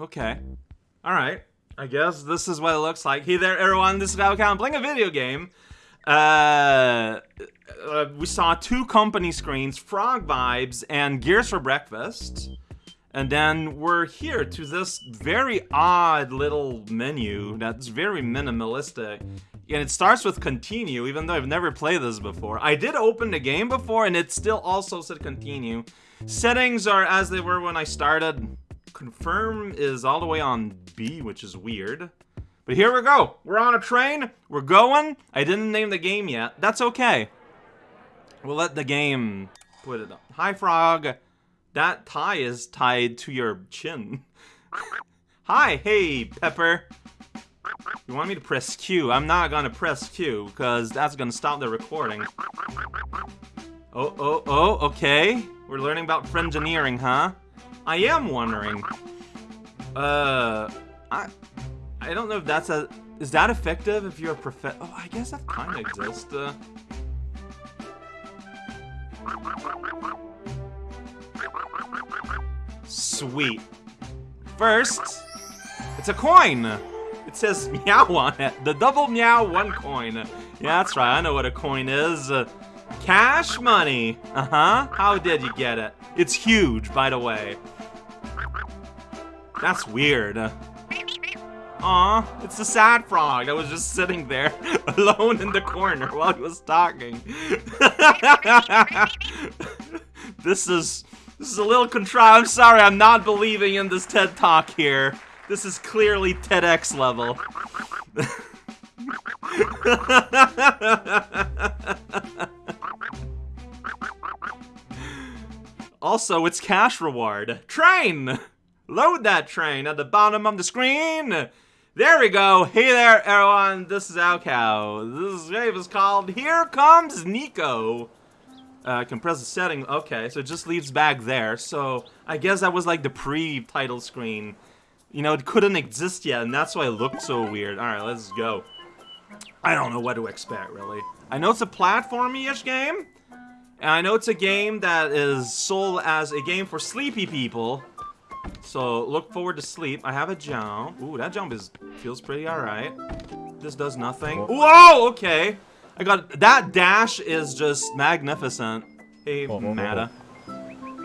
Okay. Alright. I guess this is what it looks like. Hey there, everyone. This is raocow playing a video game. Uh, uh, we saw two company screens, Frog Vibes and Gears for Breakfast. And then we're here to this very odd little menu that's very minimalistic. And it starts with continue, even though I've never played this before. I did open the game before, and it still also said continue. Settings are as they were when I started. Confirm is all the way on B, which is weird. But here we go. We're on a train. We're going. I didn't name the game yet. That's okay. We'll let the game put it up. Hi, Frog. That tie is tied to your chin. Hi, hey, Pepper. You want me to press Q? I'm not gonna press Q, because that's gonna stop the recording. Oh, oh, oh, okay. We're learning about engineering, huh? I am wondering. Uh, I, I don't know if that's a... Is that effective if you're a prof... Oh, I guess that kind of exists. Uh, Sweet. First, it's a coin. It says meow on it. The double meow, one coin. Yeah, that's right. I know what a coin is. Uh, cash money. Uh-huh. How did you get it? It's huge, by the way. That's weird. Aw, it's the sad frog that was just sitting there alone in the corner while he was talking. this is this is a little contrived. I'm sorry, I'm not believing in this TED Talk here. This is clearly TEDx level. also, it's cash reward. Train! Load that train at the bottom of the screen! There we go. Hey there, everyone. This is raocow. This game is called Here Comes Niko. Uh, I can press the setting. Okay, so it just leaves back there. So I guess that was like the pre-title screen. You know, it couldn't exist yet, and that's why it looked so weird. Alright, let's go. I don't know what to expect, really. I know it's a platformy-ish game, and I know it's a game that is sold as a game for sleepy people. So, look forward to sleep. I have a jump. Ooh, that jump is feels pretty alright. This does nothing. Whoa, okay. I got that dash is just magnificent. Hey, oh, Mata.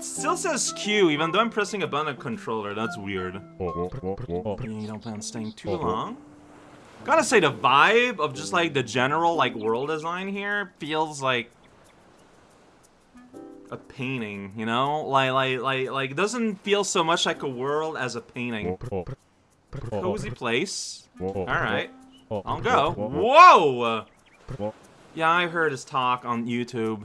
Still says Q, even though I'm pressing a button controller. That's weird. You don't plan on staying too long. Gotta say, the vibe of just like the general like world design here feels like a painting. You know, like like like like doesn't feel so much like a world as a painting. Cozy place. All right, I'll go. Whoa! Yeah, I heard his talk on YouTube.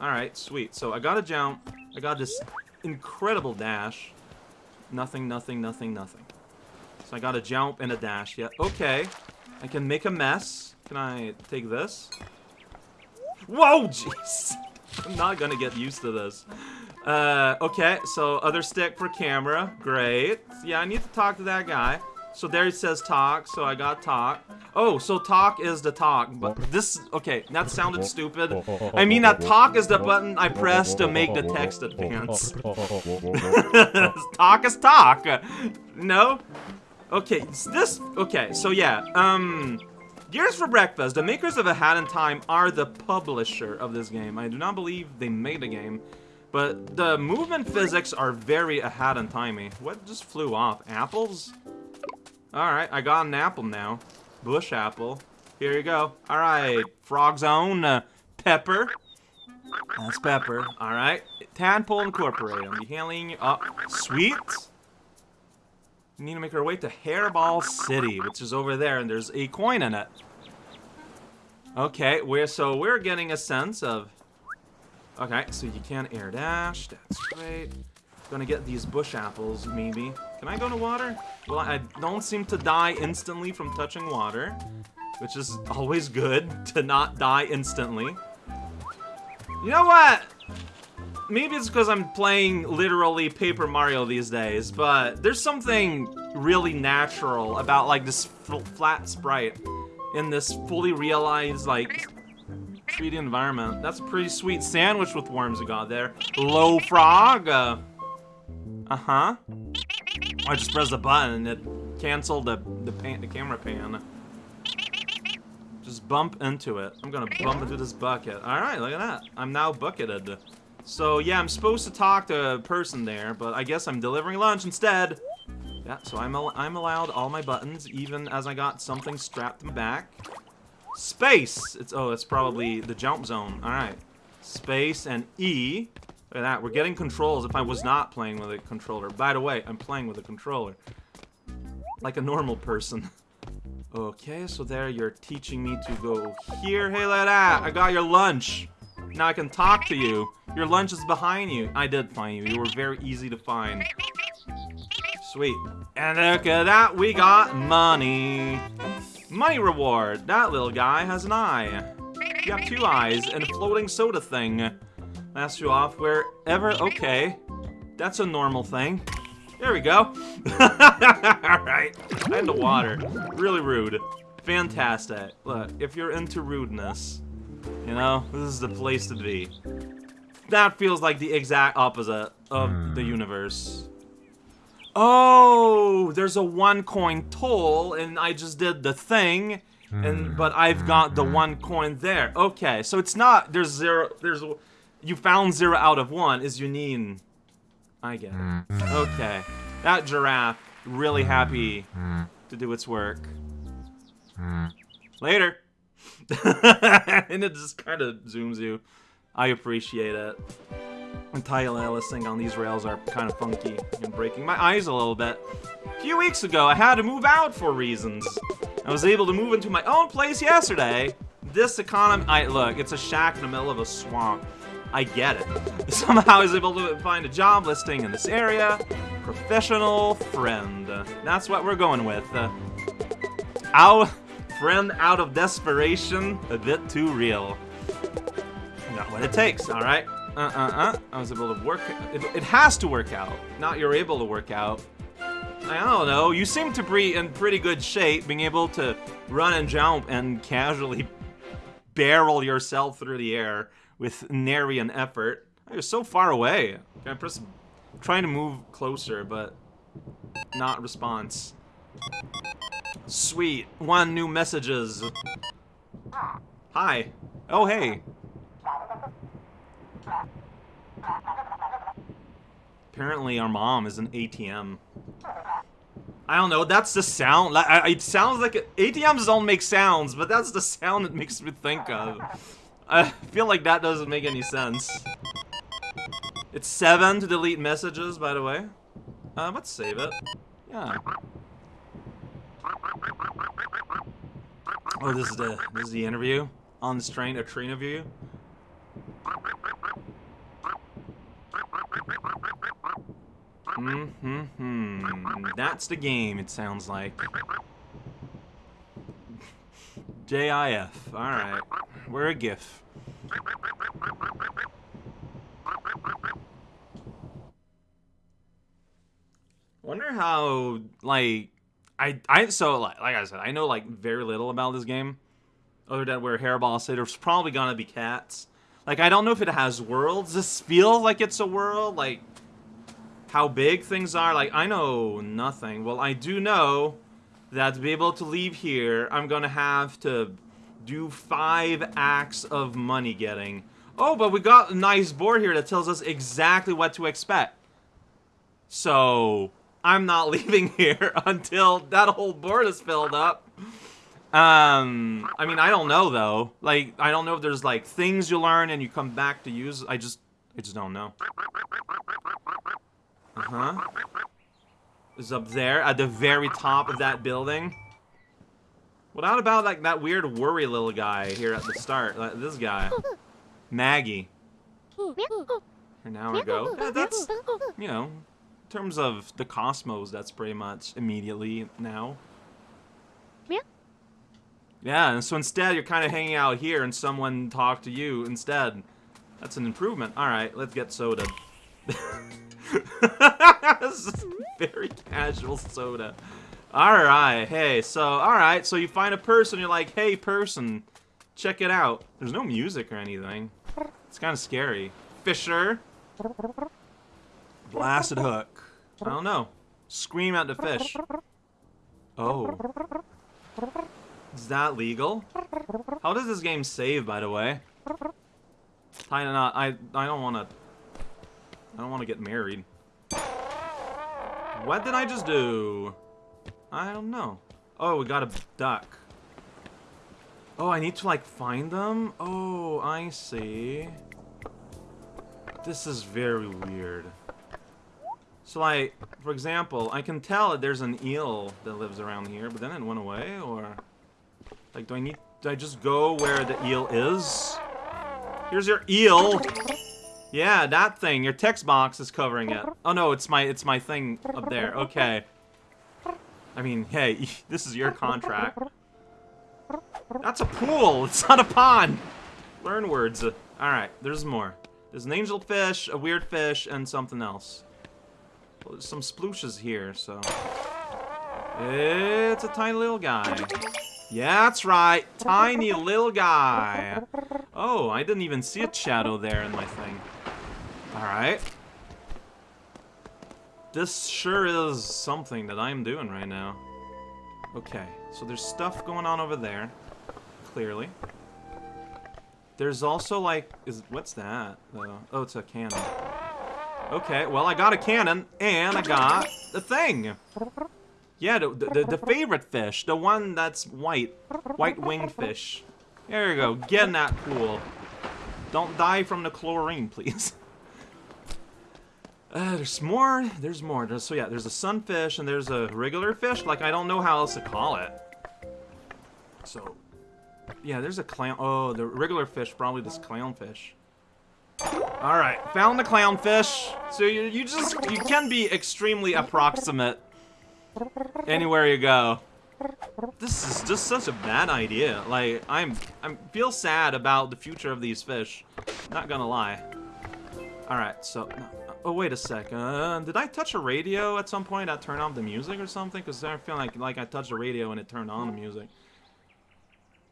Alright, sweet. So I got a jump. I got this incredible dash. Nothing, nothing, nothing, nothing. So I got a jump and a dash. Yeah, okay. I can make a mess. Can I take this? Whoa, jeez. I'm not gonna get used to this. Uh, okay, so other stick for camera. Great. Yeah, I need to talk to that guy. So there it says talk, so I got talk. Oh, so talk is the talk, but this, okay, that sounded stupid. I mean that talk is the button I press to make the text advance. talk is talk. No? Okay, this, okay, so yeah, um, Gears for Breakfast, the makers of A Hat in Time are the publisher of this game. I do not believe they made the game, but the movement physics are very A Hat in Timey. What just flew off? Apples? Alright, I got an apple now. Bush apple. Here you go. Alright, Frog's own uh, Pepper. That's Pepper. Alright. Tadpole Incorporated. I'm handling... Uh, sweet. We need to make our way to Hairball City, which is over there, and there's a coin in it. Okay, we're so we're getting a sense of... Okay, so you can air dash. That's great. Gonna get these bush apples, maybe. Can I go to water? Well, I don't seem to die instantly from touching water, which is always good to not die instantly. You know what? Maybe it's because I'm playing literally Paper Mario these days, but there's something really natural about like this flat sprite in this fully realized like 3D environment. That's a pretty sweet sandwich with worms we got there. Low frog. Uh, uh-huh. I just pressed the button and it canceled the the, pan, the camera pan. Just bump into it. I'm gonna bump into this bucket. Alright, look at that. I'm now bucketed. So yeah, I'm supposed to talk to a person there, but I guess I'm delivering lunch instead. Yeah, so I'm, al I'm allowed all my buttons, even as I got something strapped back. Space! It's Oh, it's probably the jump zone. Alright. Space and E. Look at that. We're getting controls if I was not playing with a controller. By the way, I'm playing with a controller. Like a normal person. okay, so there you're teaching me to go here. Hey, look at that. I got your lunch. Now I can talk to you. Your lunch is behind you. I did find you. You were very easy to find. Sweet. And look at that. We got money. Money reward. That little guy has an eye. You have two eyes and a floating soda thing. Last you off wherever. Okay. That's a normal thing. There we go. Alright. And the water. Really rude. Fantastic. Look, if you're into rudeness, you know, this is the place to be. That feels like the exact opposite of the hmm. universe. Oh, there's a one coin toll, and I just did the thing, and hmm. but I've got the hmm. one coin there. Okay, so it's not there's zero. There's you found zero out of one. Is Yunin? I get it. Hmm. Okay, that giraffe really happy to do its work. Later. and it just kind of zooms you. I appreciate it. And tile Ellising on these rails are kind of funky and breaking my eyes a little bit. A few weeks ago, I had to move out for reasons. I was able to move into my own place yesterday. This economy, I look, it's a shack in the middle of a swamp. I get it. Somehow I was able to find a job listing in this area. Professional friend. That's what we're going with. Uh, our friend out of desperation, a bit too real. Not what it takes, alright? Uh-uh-uh. I was able to work... It, it has to work out. Not you're able to work out. I don't know. You seem to be in pretty good shape, being able to run and jump and casually barrel yourself through the air with nary an effort. You're so far away. I'm trying to move closer, but not response. Sweet. One new messages. Hi. Oh, hey. Apparently our mom is an ATM. I don't know, that's the sound. It sounds like... ATMs don't make sounds, but that's the sound it makes me think of. I feel like that doesn't make any sense. It's 7 to delete messages, by the way. Uh, let's save it. Yeah. Oh, this is the this is the interview on the train, a train interview. Mm-hmm. -hmm. That's the game. It sounds like. JIF. All right. We're a GIF. Wonder how like I I so like like I said I know like very little about this game, other than where Hairball said there's probably gonna be cats. Like I don't know if it has worlds. This feels like it's a world. Like how big things are. Like I know nothing. Well, I do know that to be able to leave here, I'm gonna have to do five acts of money getting. Oh, but we got a nice board here that tells us exactly what to expect. So I'm not leaving here until that whole board is filled up. Um, I mean, I don't know though. Like, I don't know if there's like things you learn and you come back to use. I just, I just don't know. Uh huh. Is up there at the very top of that building. What about like that weird worry little guy here at the start? Like, this guy, Maggie. An hour ago. Yeah, that's, you know, in terms of the cosmos, that's pretty much immediately now. Yeah. Yeah, and so instead you're kind of hanging out here and someone talked to you instead. That's an improvement. Alright, let's get soda. very casual soda. Alright, hey, so, alright, so you find a person, you're like, hey, person, check it out. There's no music or anything. It's kind of scary. Fisher. Blasted hook. I don't know. Scream at the fish. Oh. Is that legal? How does this game save, by the way? I not. I I don't want to. I don't want to get married. What did I just do? I don't know. Oh, we got a duck. Oh, I need to like find them? Oh, I see. This is very weird. So like, for example, I can tell that there's an eel that lives around here, but then it went away, or... Like, do I need... Do I just go where the eel is? Here's your eel! Yeah, that thing. Your text box is covering it. Oh no, it's my it's my thing up there. Okay. I mean, hey, this is your contract. That's a pool. It's not a pond. Learn words. Alright, there's more. There's an angel fish, a weird fish, and something else. Well, there's some splooshes here, so... It's a tiny little guy. Yeah, that's right. Tiny little guy. Oh, I didn't even see a shadow there in my thing. Alright. This sure is something that I'm doing right now. Okay, so there's stuff going on over there. Clearly. There's also like, is what's that? Uh, oh, it's a cannon. Okay, well I got a cannon and I got the thing. Yeah, the, the, the favorite fish, the one that's white, white winged fish. There you go, get in that pool. Don't die from the chlorine, please. Uh, there's more. There's more. There's, so yeah, there's a sunfish and there's a regular fish. Like I don't know how else to call it. So, yeah, there's a clown. Oh, the regular fish, probably this clownfish. All right, found the clownfish. So you you just you can be extremely approximate anywhere you go. This is just such a bad idea. Like I'm I feel sad about the future of these fish. Not gonna lie. All right, so Oh, wait a second. Did I touch a radio at some point that turned off the music or something? Because I feel like, like I touched a radio and it turned on the music.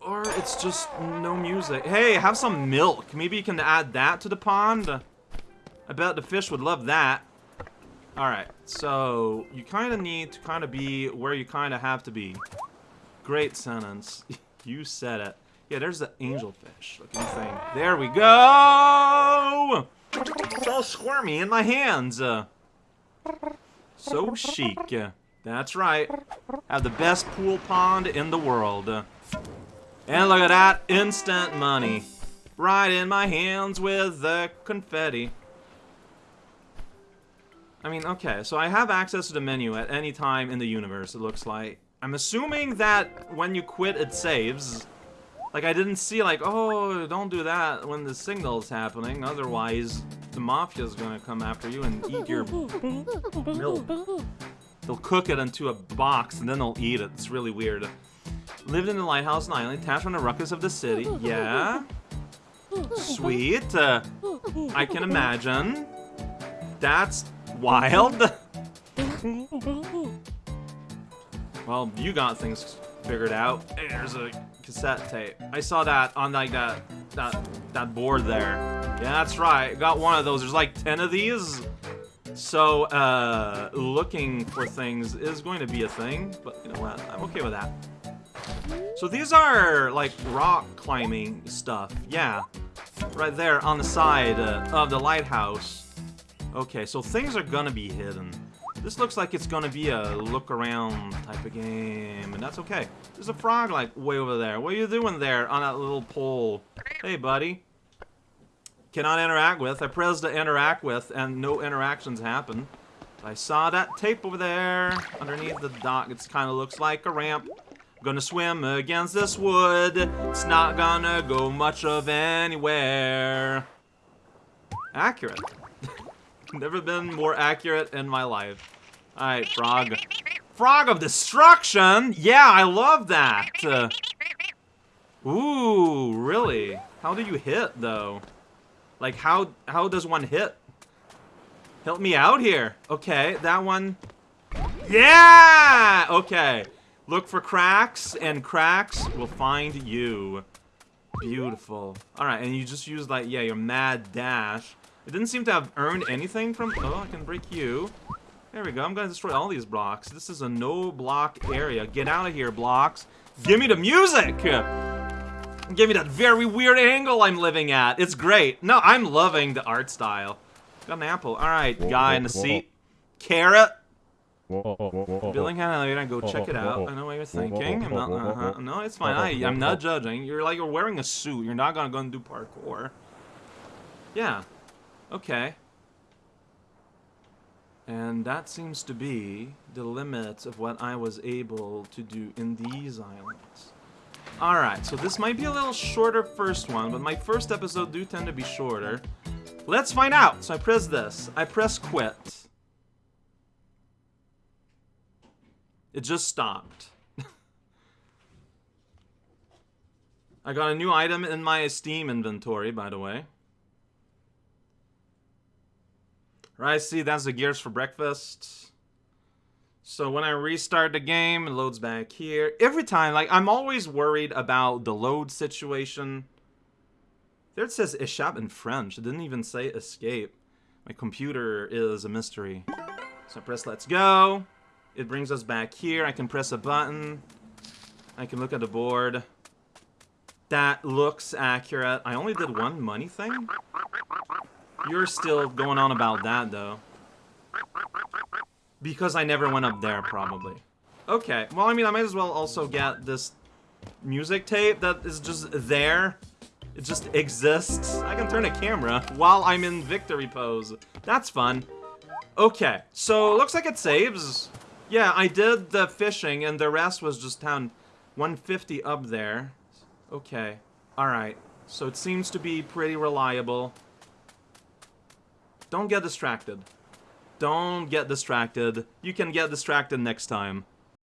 Or it's just no music. Hey, have some milk. Maybe you can add that to the pond. I bet the fish would love that. Alright, so you kind of need to kind of be where you kind of have to be. Great sentence. you said it. Yeah, there's the angelfish looking thing. There we go! It's all squirmy in my hands. So chic. That's right. Have the best pool pond in the world. And look at that, instant money. Right in my hands with the confetti. I mean, okay, so I have access to the menu at any time in the universe, it looks like. I'm assuming that when you quit, it saves. Like, I didn't see, like, oh, don't do that when the signal's happening, otherwise the Mafia's gonna come after you and eat your milk. They'll cook it into a box, and then they'll eat it. It's really weird. Lived in the lighthouse in Island, attached from the ruckus of the city. Yeah. Sweet. Uh, I can imagine. That's wild. well, you got things figured out. There's a cassette tape. I saw that on like that that that board there. Yeah, that's right. Got one of those. There's like 10 of these. So, uh, looking for things is going to be a thing, but you know what? I'm okay with that. So these are like rock climbing stuff. Yeah, right there on the side uh, of the lighthouse. Okay, so things are gonna be hidden. This looks like it's gonna be a look around type of game, and that's okay. There's a frog like way over there. What are you doing there on that little pole? Hey, buddy. Cannot interact with. I pressed to interact with, and no interactions happen. I saw that tape over there underneath the dock. It kind of looks like a ramp. Gonna swim against this wood. It's not gonna go much of anywhere. Accurate. Never been more accurate in my life. Alright, frog. Frog of destruction? Yeah, I love that. Uh, ooh, really? How do you hit, though? Like, how how does one hit? Help me out here. Okay, that one. Yeah! Okay. Look for cracks, and cracks will find you. Beautiful. Alright, and you just use, like, yeah, your mad dash. It didn't seem to have earned anything from... Oh, I can break you. There we go. I'm gonna destroy all these blocks. This is a no block area. Get out of here, blocks. Give me the music! Give me that very weird angle I'm living at. It's great. No, I'm loving the art style. Got an apple. Alright, guy in the seat. Carrot. Billingham elevator, go check it out. I know what you're thinking. I'm not, uh -huh. No, it's fine. I, I'm not judging. You're like, you're wearing a suit. You're not gonna go and do parkour. Yeah. Okay. And that seems to be the limit of what I was able to do in these islands. Alright, so this might be a little shorter first one, but my first episode do tend to be shorter. Let's find out! So I press this. I press quit. It just stopped. I got a new item in my Steam inventory, by the way. Right, see, that's the gears for breakfast. So when I restart the game, it loads back here. Every time, like, I'm always worried about the load situation. There it says échappe in French. It didn't even say escape. My computer is a mystery. So I press let's go. It brings us back here. I can press a button. I can look at the board. That looks accurate. I only did one money thing? You're still going on about that, though. Because I never went up there, probably. Okay, well, I mean, I might as well also get this music tape that is just there. It just exists. I can turn a camera while I'm in victory pose. That's fun. Okay, so looks like it saves. Yeah, I did the fishing, and the rest was just down 150 up there. Okay, alright. So it seems to be pretty reliable. Don't get distracted. Don't get distracted. You can get distracted next time.